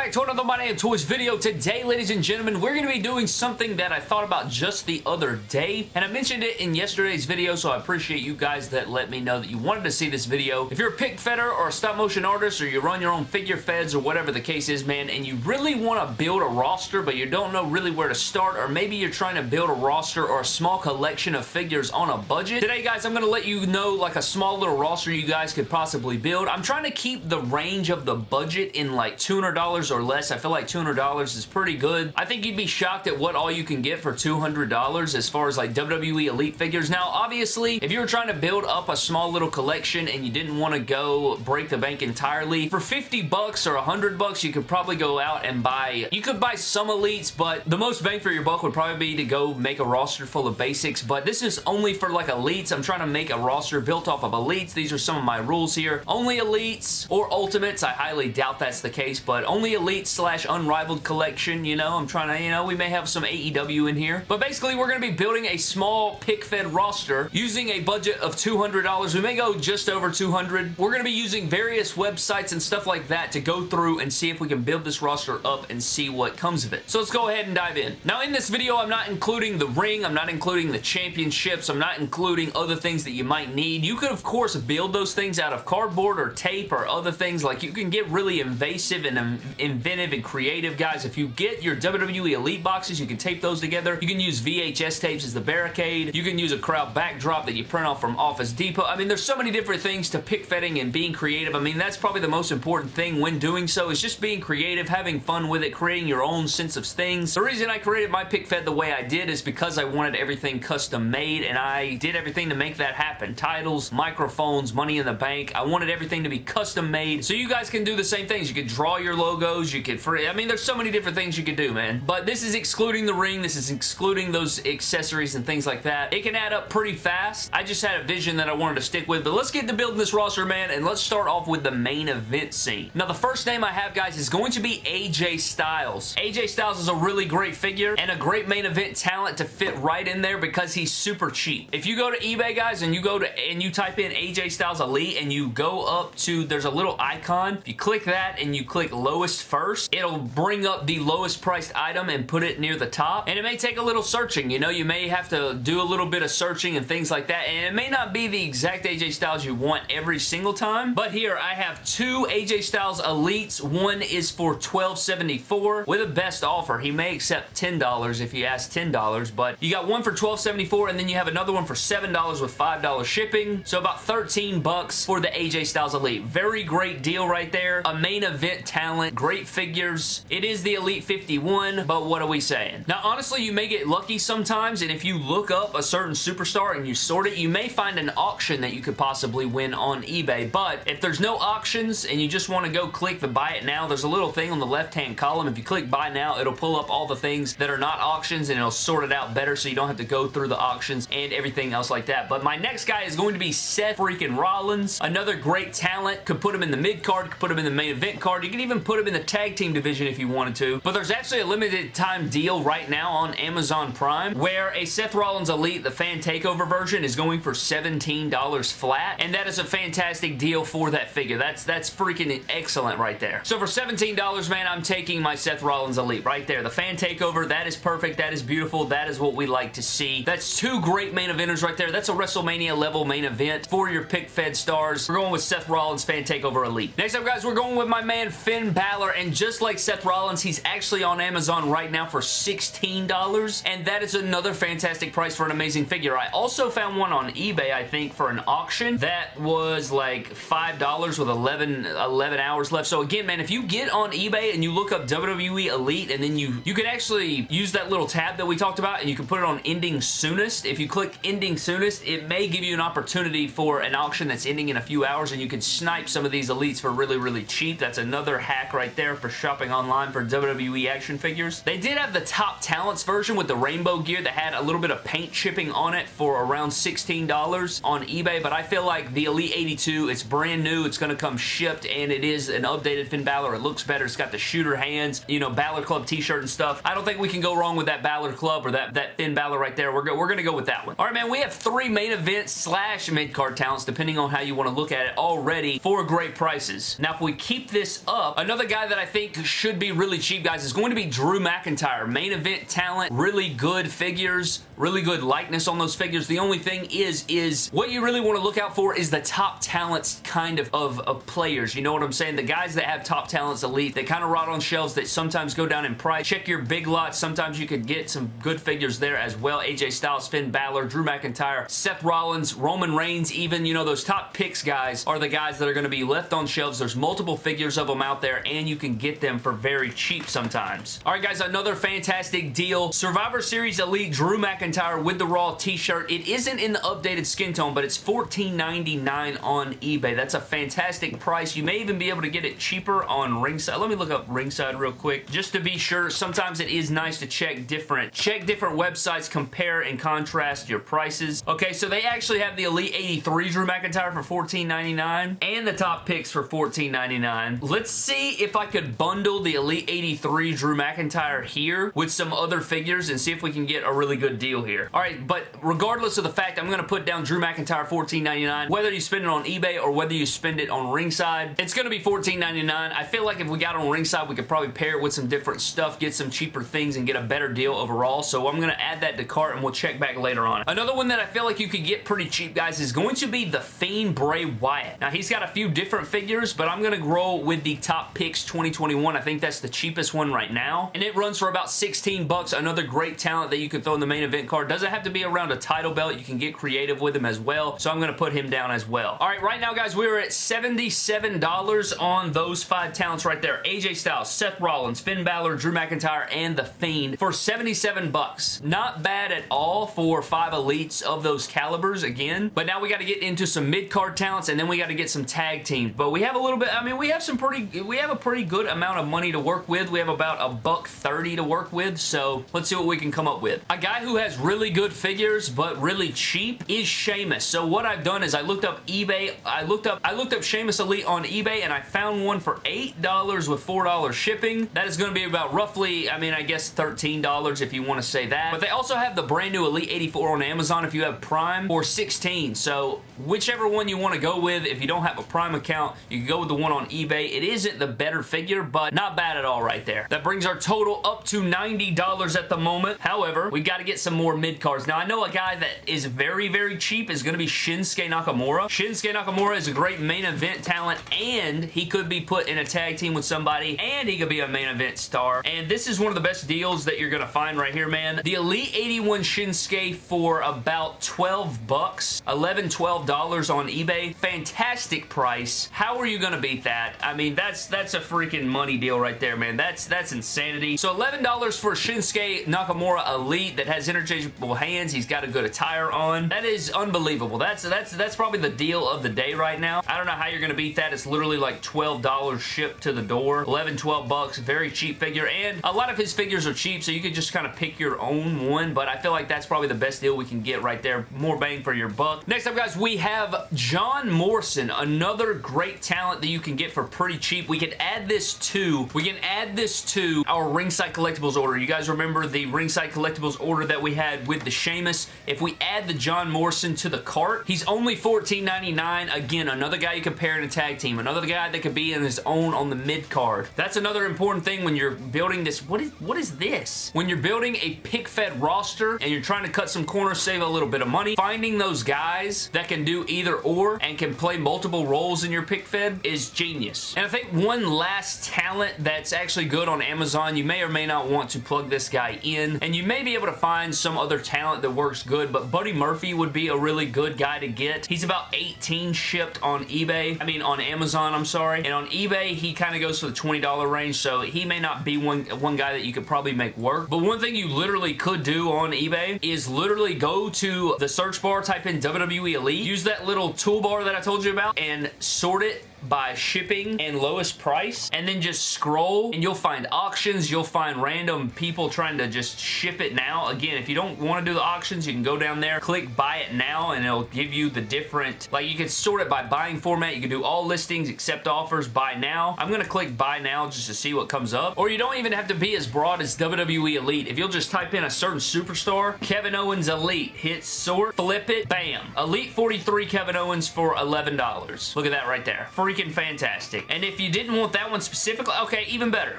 back to another My Damn Toys video. Today, ladies and gentlemen, we're going to be doing something that I thought about just the other day, and I mentioned it in yesterday's video, so I appreciate you guys that let me know that you wanted to see this video. If you're a pick fedder or a stop motion artist, or you run your own figure feds, or whatever the case is, man, and you really want to build a roster, but you don't know really where to start, or maybe you're trying to build a roster or a small collection of figures on a budget, today, guys, I'm going to let you know, like, a small little roster you guys could possibly build. I'm trying to keep the range of the budget in, like, $200 or less. I feel like $200 is pretty good. I think you'd be shocked at what all you can get for $200 as far as like WWE Elite figures. Now, obviously, if you were trying to build up a small little collection and you didn't want to go break the bank entirely, for 50 bucks or 100 bucks, you could probably go out and buy, you could buy some Elites, but the most bang for your buck would probably be to go make a roster full of basics, but this is only for like Elites. I'm trying to make a roster built off of Elites. These are some of my rules here. Only Elites or Ultimates. I highly doubt that's the case, but only Elite slash Unrivaled collection, you know. I'm trying to, you know, we may have some AEW in here. But basically, we're going to be building a small pick-fed roster using a budget of $200. We may go just over 200 We're going to be using various websites and stuff like that to go through and see if we can build this roster up and see what comes of it. So let's go ahead and dive in. Now, in this video, I'm not including the ring. I'm not including the championships. I'm not including other things that you might need. You could, of course, build those things out of cardboard or tape or other things. Like, you can get really invasive and um, inventive and creative, guys. If you get your WWE Elite boxes, you can tape those together. You can use VHS tapes as the barricade. You can use a crowd backdrop that you print off from Office Depot. I mean, there's so many different things to pick fetting and being creative. I mean, that's probably the most important thing when doing so is just being creative, having fun with it, creating your own sense of things. The reason I created my pick fed the way I did is because I wanted everything custom made and I did everything to make that happen. Titles, microphones, money in the bank. I wanted everything to be custom made so you guys can do the same things. You can draw your logos, you could free. I mean, there's so many different things you could do, man. But this is excluding the ring. This is excluding those accessories and things like that. It can add up pretty fast. I just had a vision that I wanted to stick with. But let's get to building this roster, man, and let's start off with the main event scene. Now, the first name I have, guys, is going to be AJ Styles. AJ Styles is a really great figure and a great main event talent to fit right in there because he's super cheap. If you go to eBay, guys, and you go to and you type in AJ Styles Elite and you go up to, there's a little icon. If you click that and you click lowest first, it'll bring up the lowest priced item and put it near the top. And it may take a little searching. You know, you may have to do a little bit of searching and things like that. And it may not be the exact AJ Styles you want every single time. But here, I have two AJ Styles Elites. One is for $12.74 with a best offer. He may accept $10 if you ask $10, but you got one for $12.74 and then you have another one for $7 with $5 shipping. So about 13 bucks for the AJ Styles Elite. Very great deal right there. A main event talent, great figures. It is the Elite 51, but what are we saying? Now, honestly, you may get lucky sometimes, and if you look up a certain superstar and you sort it, you may find an auction that you could possibly win on eBay, but if there's no auctions and you just want to go click the buy it now, there's a little thing on the left-hand column. If you click buy now, it'll pull up all the things that are not auctions, and it'll sort it out better so you don't have to go through the auctions and everything else like that. But my next guy is going to be Seth freaking Rollins. Another great talent. Could put him in the mid card, could put him in the main event card. You can even put him in the tag team division if you wanted to. But there's actually a limited time deal right now on Amazon Prime where a Seth Rollins Elite, the fan takeover version, is going for $17 flat. And that is a fantastic deal for that figure. That's that's freaking excellent right there. So for $17, man, I'm taking my Seth Rollins Elite right there. The fan takeover, that is perfect. That is beautiful. That is what we like to see. That's two great main eventers right there. That's a WrestleMania level main event for your pick fed stars. We're going with Seth Rollins Fan Takeover Elite. Next up, guys, we're going with my man Finn Balor, and just like Seth Rollins, he's actually on Amazon right now for $16, and that is another fantastic price for an amazing figure. I also found one on eBay, I think, for an auction that was like $5 with 11, 11 hours left. So again, man, if you get on eBay and you look up WWE Elite, and then you, you can actually use that little tab that we talked about, and you can put it on ending soonest. If you click ending soonest, it may give you an opportunity for an auction that's ending in a few hours, and you can snipe some of these Elites for really, really cheap. That's another hack right there for shopping online for WWE action figures. They did have the Top Talents version with the rainbow gear that had a little bit of paint chipping on it for around $16 on eBay, but I feel like the Elite 82, it's brand new, it's going to come shipped, and it is an updated Finn Balor. It looks better. It's got the shooter hands, you know, Balor Club t-shirt and stuff. I don't think we can go wrong with that Balor Club or that, that Finn Balor right there. We're, go we're going to go with that one. All right, man, we have three main event slash mid-card talents, depending on how you want to look at it already, for great prices. Now, if we keep this up, another guy that I think should be really cheap, guys, is going to be Drew McIntyre. Main event talent, really good figures, really good likeness on those figures. The only thing is, is what you really want to look out for is the top talents kind of, of, of players. You know what I'm saying? The guys that have top talents elite, they kind of rot on shelves that sometimes go down in price. Check your big lots. Sometimes you could get some good figures there as well. AJ Styles, Finn Balor, Drew McIntyre, Seth Rollins, Roman Reigns even. You know, those top picks guys are the guys that are going to be left on shelves. There's multiple figures of them out there and you can get them for very cheap sometimes. All right, guys, another fantastic deal. Survivor Series Elite Drew McIntyre with the Raw t-shirt. It isn't in the updated skin tone, but it's $14.99 on eBay. That's a fantastic price. You may even be able to get it cheaper on Ringside. Let me look up Ringside real quick just to be sure. Sometimes it is nice to check different check different websites, compare and contrast your prices. Okay, so they actually have the Elite 83 Drew McIntyre for $14.99 and the top picks for $14.99. Let's see if I could bundle the Elite 83 Drew McIntyre here with some other figures and see if we can get a really good deal here. All right, but regardless of the fact, I'm going to put down Drew McIntyre $14.99. Whether you spend it on eBay or whether you spend it on Ringside, it's going to be $14.99. I feel like if we got on Ringside, we could probably pair it with some different stuff, get some cheaper things, and get a better deal overall. So I'm going to add that to cart, and we'll check back later on. Another one that I feel like you could get pretty cheap, guys, is going to be The Fiend Bray Wyatt. Now, he's got a few different figures, but I'm going to grow with the Top Picks 2021. I think that's the cheapest one right now, and it runs for about 16 bucks. Another great talent that you can throw in the main event card. Doesn't have to be around a title belt. You can get creative with him as well, so I'm going to put him down as well. All right, right now, guys, we are at $77 on those five talents right there. AJ Styles, Seth Rollins, Finn Balor, Drew McIntyre, and The Fiend for 77 bucks. Not bad at all for five elites of those calibers again, but now we got to get into some mid-card talents, and then we got to get some tag teams, but we have a little bit, I mean, we have some pretty, we have a pretty good amount of money to work with. We have about a buck 30 to work with, so let's see what we can come up with. A guy who has really good figures, but really cheap is Sheamus. So what I've done is I looked up eBay, I looked up, I looked up Sheamus Elite on eBay, and I found one for $8 with $4 shipping. That is going to be about roughly, I mean, I guess $13 if you want to say that. But they also have the brand new Elite 84 on Amazon if you have Prime for 16 So whichever one you want to go with, if you don't have a Prime account, you can go with the one on eBay. It isn't the better figure, but not bad at all right there. That brings our total up to $90 at the moment. However, we got to get some more mid cards. Now, I know a guy that is very, very cheap is going to be Shinsuke Nakamura. Shinsuke Nakamura is a great main event talent, and he could be put in a tag team with somebody, and he could be a main event star. And this is one of the best deals that you're going to find right here, man. The Elite 81 Shinsuke for about 12 bucks, 11 $12 on eBay. Fantastic price. How are you going to beat that? I mean, that's that's a freaking money deal right there, man. That's that's insanity. So $11 for Shinsuke Nakamura Elite that has interchangeable hands. He's got a good attire on. That is unbelievable. That's that's that's probably the deal of the day right now. I don't know how you're going to beat that. It's literally like $12 shipped to the door. 11, 12 bucks. Very cheap figure. And a lot of his figures are cheap, so you can just kind of pick your own one, but I feel like that's probably the best deal we can get right there. More bang for your buck. Next up, guys, we have John Morrison, another great talent that you can get for pretty cheap. We can add this to, we can add this to our Ringside Collectibles order. You guys remember the Ringside Collectibles order that we had with the Sheamus? If we add the John Morrison to the cart, he's only $14.99. Again, another guy you can pair in a tag team. Another guy that could be in his own on the mid card. That's another important thing when you're building this. What is, what is this? When you're building a pick-fed roster and you're trying to cut some corners, save a little bit of money, finding those guys that can do either or and can play multiple roles in your pick fed is genius. And I think one last talent that's actually good on Amazon, you may or may not want to plug this guy in, and you may be able to find some other talent that works good, but Buddy Murphy would be a really good guy to get. He's about 18 shipped on eBay, I mean on Amazon, I'm sorry, and on eBay he kind of goes for the $20 range, so he may not be one, one guy that you could probably make work, but one thing you literally could do on eBay is literally go to the search bar, type in WWE Elite, use that little toolbar that I told you about, and sort it by shipping and lowest price and then just scroll and you'll find auctions. You'll find random people trying to just ship it now. Again if you don't want to do the auctions you can go down there click buy it now and it'll give you the different like you can sort it by buying format. You can do all listings accept offers buy now. I'm gonna click buy now just to see what comes up. Or you don't even have to be as broad as WWE Elite. If you'll just type in a certain superstar Kevin Owens Elite. Hit sort flip it bam. Elite 43 Kevin Owens for $11 look at that right there. Free freaking fantastic. And if you didn't want that one specifically, okay, even better.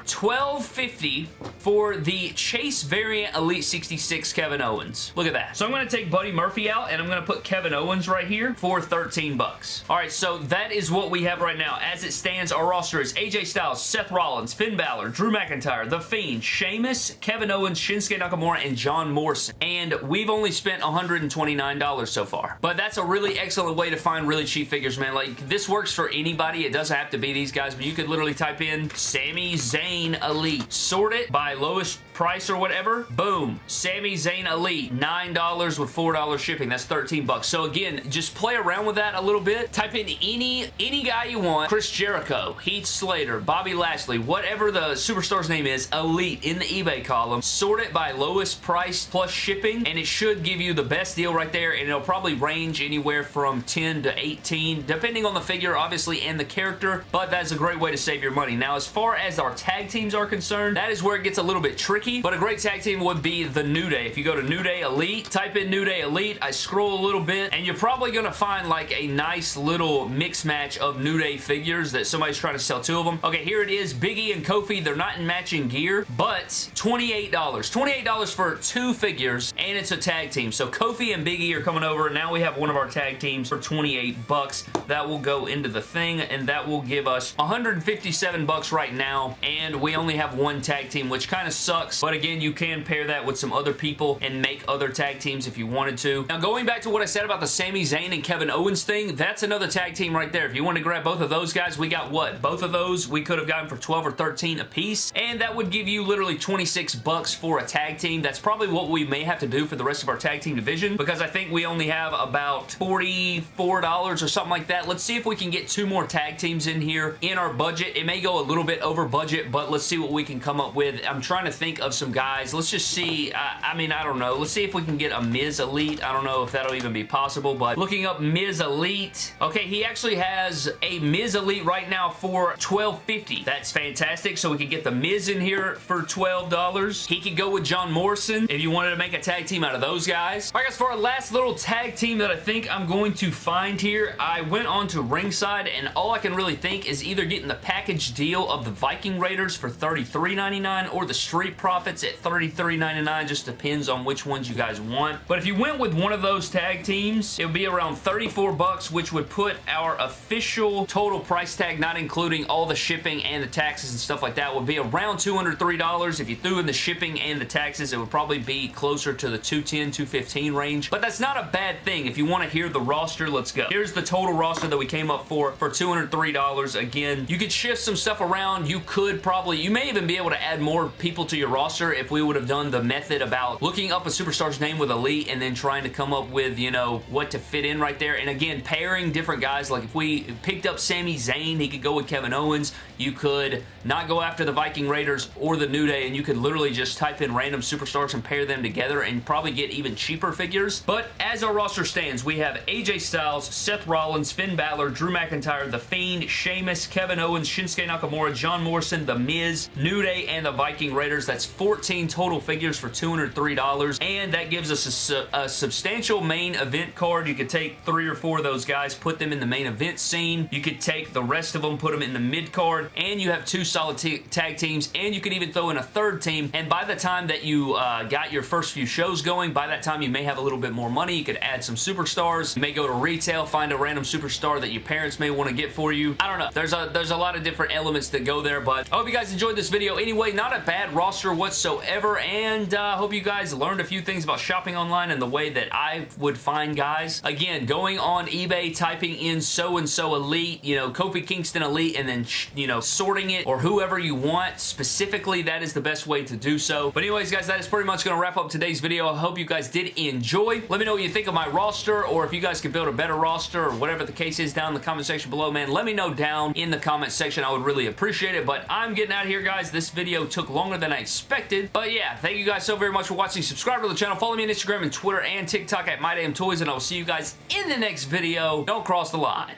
$12.50 for the Chase variant Elite 66 Kevin Owens. Look at that. So I'm going to take Buddy Murphy out and I'm going to put Kevin Owens right here for 13 bucks. All right, so that is what we have right now. As it stands, our roster is AJ Styles, Seth Rollins, Finn Balor, Drew McIntyre, The Fiend, Sheamus, Kevin Owens, Shinsuke Nakamura, and John Morrison. And we've only spent $129 so far. But that's a really excellent way to find really cheap figures, man. Like, this works for anybody. It doesn't have to be these guys, but you could literally type in Sami Zayn Elite. Sort it by lowest price or whatever. Boom. Sami Zayn Elite. $9 with $4 shipping. That's 13 bucks. So again, just play around with that a little bit. Type in any, any guy you want. Chris Jericho, Heath Slater, Bobby Lashley, whatever the superstar's name is, Elite in the eBay column. Sort it by lowest price plus shipping and it should give you the best deal right there and it'll probably range anywhere from 10 to 18 depending on the figure obviously and the character but that's a great way to save your money. Now as far as our tag teams are concerned that is where it gets a little bit tricky but a great tag team would be the New Day. If you go to New Day Elite, type in New Day Elite, I scroll a little bit and you're probably going to find like a nice little mix match of New Day figures that somebody's trying to sell two of them. Okay, here it is. Biggie and Kofi, they're not in matching gear, but $28. $28 for two figures, and it's a tag team. So Kofi and Biggie are coming over. Now we have one of our tag teams for 28 bucks. That will go into the thing, and that will give us 157 bucks right now, and we only have one tag team, which kind of sucks. But again, you can pair that with some other people and make other tag teams if you wanted to. Now, going back to what I said about the Sami Zayn and Kevin Owens thing, that's another tag team right there. If you want to grab both of those guys, we got what? Both of those we could have gotten for 12 or 13 a piece, and that would give you literally 26 bucks for a tag team. That's probably what we may have to do for the rest of our tag team division because I think we only have about $44 or something like that. Let's see if we can get two more tag teams in here in our budget. It may go a little bit over budget, but let's see what we can come up with. I'm trying to think of some guys. Let's just see. I, mean, I don't know. Let's see if we can get a Miz Elite. I don't know if that'll even be possible, but looking up Miz Elite. Okay, he actually has a Miz Elite right now for $12.50. That's fantastic. So we can get the Miz in here for $12. He could go with John Morrison if you wanted to make a tag team out of those guys. All right, guys, for our last little tag team that I think I'm going to find here, I went on to Ringside, and all I can really think is either getting the package deal of the Viking Raiders for $33.99 or the Street Profits at $33.99. Just depends on which ones you guys want. But if you went with one of those tag teams, it would be around 34 bucks, which would put our official total price tag, not including all the shipping and the taxes and stuff like that, would be around $203. If you threw in the shipping and the taxes, it would probably be closer to the 210 215 range. But that's not a bad thing. If you want to hear the roster, let's go. Here's the total roster that we came up for for $203. Again, you could shift some stuff around. You could probably, you may even be able to add more people to your roster if we would have done the method about looking up a superstar's name with Elite and then trying to come up with, you know, what to fit in right there. And again, pairing different guys. Like if we picked up Sami Zayn, he could go with Kevin Owens. You could not go after the Viking Raiders or the New Day and you could literally just type in random superstars and pair them together and probably get even cheaper figures. But as our roster stands, we have AJ Styles, Seth Rollins, Finn Balor, Drew McIntyre, The Fiend, Sheamus, Kevin Owens, Shinsuke Nakamura, John Morrison, The Miz, New Day, and the Viking Raiders. That's 14 total figures for $203 and that gives us a, a substantial main event card. You could take three or four of those guys, put them in the main event scene. You could take the rest of them, put them in the mid card, and you have two solid tag teams, and you could even throw in a third team, and by the time that you uh, got your first few shows going, by that time you may have a little bit more money. You could add some superstars. You may go to retail, find a random superstar that your parents may want to get for you. I don't know. There's a, there's a lot of different elements that go there, but I hope you guys enjoyed this video. Anyway, not a bad roster whatsoever, and I uh, hope you guys learned a few things about shopping online and the way that I would find guys. Again, going on eBay, typing in so-and-so elite, you know, Kofi Kingston elite, and then, you know, sorting it or whoever you want. Specifically, that is the best way to do so. But anyways, guys, that is pretty much going to wrap up today's video. I hope you guys did enjoy. Let me know what you think of my roster or if you guys could build a better roster or whatever the case is down in the comment section below, man. Let me know down in the comment section. I would really appreciate it. But I'm getting out of here, guys. This video took longer than I expected. But yeah, thank you guys so very much for watching. Subscribe to the channel. Follow me on Instagram and Twitter and TikTok at MyDamnToys, and I will see you guys in the next video. Don't cross the line.